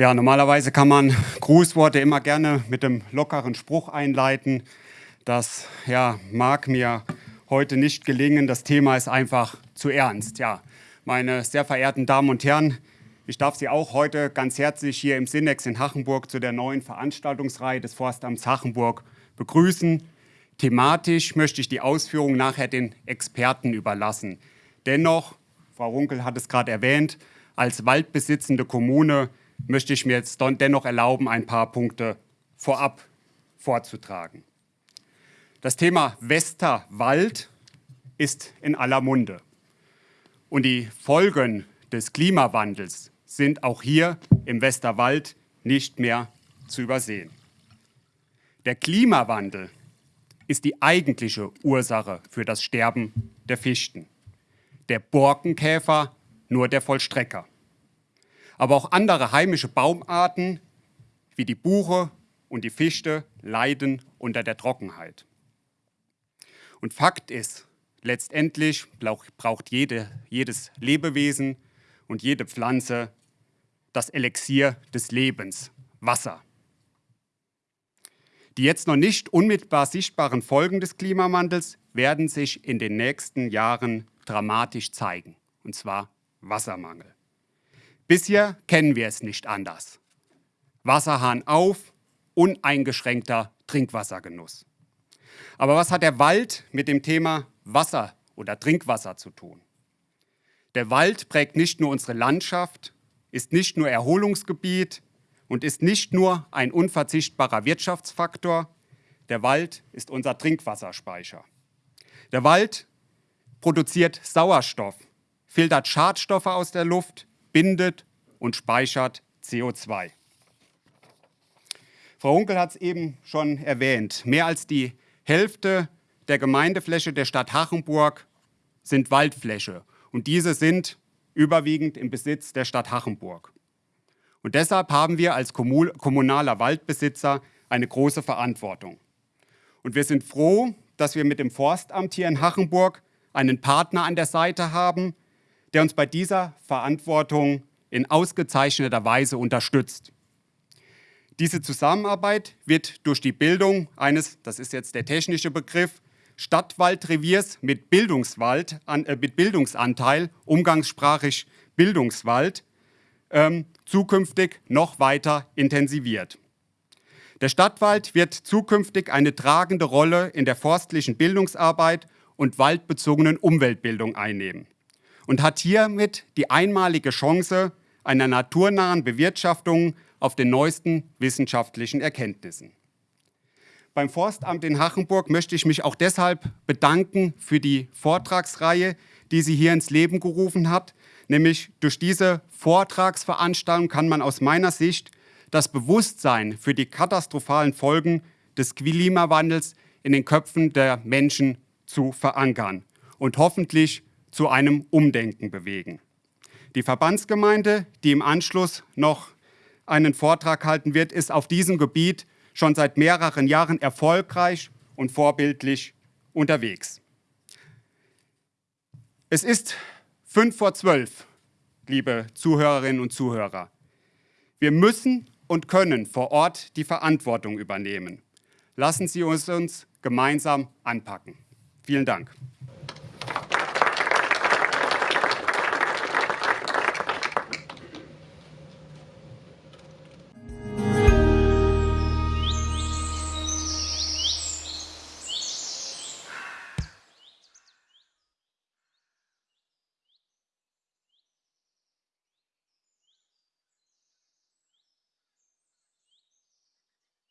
Ja, normalerweise kann man Grußworte immer gerne mit einem lockeren Spruch einleiten. Das ja, mag mir heute nicht gelingen. Das Thema ist einfach zu ernst. Ja, meine sehr verehrten Damen und Herren, ich darf Sie auch heute ganz herzlich hier im Sinex in Hachenburg zu der neuen Veranstaltungsreihe des Forstamts Hachenburg begrüßen. Thematisch möchte ich die Ausführungen nachher den Experten überlassen. Dennoch, Frau Runkel hat es gerade erwähnt, als waldbesitzende Kommune möchte ich mir jetzt dennoch erlauben, ein paar Punkte vorab vorzutragen. Das Thema Westerwald ist in aller Munde. Und die Folgen des Klimawandels sind auch hier im Westerwald nicht mehr zu übersehen. Der Klimawandel ist die eigentliche Ursache für das Sterben der Fichten. Der Borkenkäfer nur der Vollstrecker aber auch andere heimische Baumarten wie die Buche und die Fichte leiden unter der Trockenheit. Und Fakt ist, letztendlich braucht jede, jedes Lebewesen und jede Pflanze das Elixier des Lebens, Wasser. Die jetzt noch nicht unmittelbar sichtbaren Folgen des Klimawandels werden sich in den nächsten Jahren dramatisch zeigen, und zwar Wassermangel. Bisher kennen wir es nicht anders. Wasserhahn auf, uneingeschränkter Trinkwassergenuss. Aber was hat der Wald mit dem Thema Wasser oder Trinkwasser zu tun? Der Wald prägt nicht nur unsere Landschaft, ist nicht nur Erholungsgebiet und ist nicht nur ein unverzichtbarer Wirtschaftsfaktor, der Wald ist unser Trinkwasserspeicher. Der Wald produziert Sauerstoff, filtert Schadstoffe aus der Luft, bindet und speichert CO2. Frau Hunkel hat es eben schon erwähnt. Mehr als die Hälfte der Gemeindefläche der Stadt Hachenburg sind Waldfläche. Und diese sind überwiegend im Besitz der Stadt Hachenburg. Und deshalb haben wir als kommunaler Waldbesitzer eine große Verantwortung. Und wir sind froh, dass wir mit dem Forstamt hier in Hachenburg einen Partner an der Seite haben, der uns bei dieser Verantwortung in ausgezeichneter Weise unterstützt. Diese Zusammenarbeit wird durch die Bildung eines, das ist jetzt der technische Begriff, Stadtwaldreviers mit, Bildungswald, äh, mit Bildungsanteil, umgangssprachlich Bildungswald, ähm, zukünftig noch weiter intensiviert. Der Stadtwald wird zukünftig eine tragende Rolle in der forstlichen Bildungsarbeit und waldbezogenen Umweltbildung einnehmen und hat hiermit die einmalige Chance einer naturnahen Bewirtschaftung auf den neuesten wissenschaftlichen Erkenntnissen. Beim Forstamt in Hachenburg möchte ich mich auch deshalb bedanken für die Vortragsreihe, die sie hier ins Leben gerufen hat. Nämlich durch diese Vortragsveranstaltung kann man aus meiner Sicht das Bewusstsein für die katastrophalen Folgen des Klimawandels in den Köpfen der Menschen zu verankern und hoffentlich zu einem Umdenken bewegen. Die Verbandsgemeinde, die im Anschluss noch einen Vortrag halten wird, ist auf diesem Gebiet schon seit mehreren Jahren erfolgreich und vorbildlich unterwegs. Es ist fünf vor zwölf, liebe Zuhörerinnen und Zuhörer. Wir müssen und können vor Ort die Verantwortung übernehmen. Lassen Sie uns uns gemeinsam anpacken. Vielen Dank.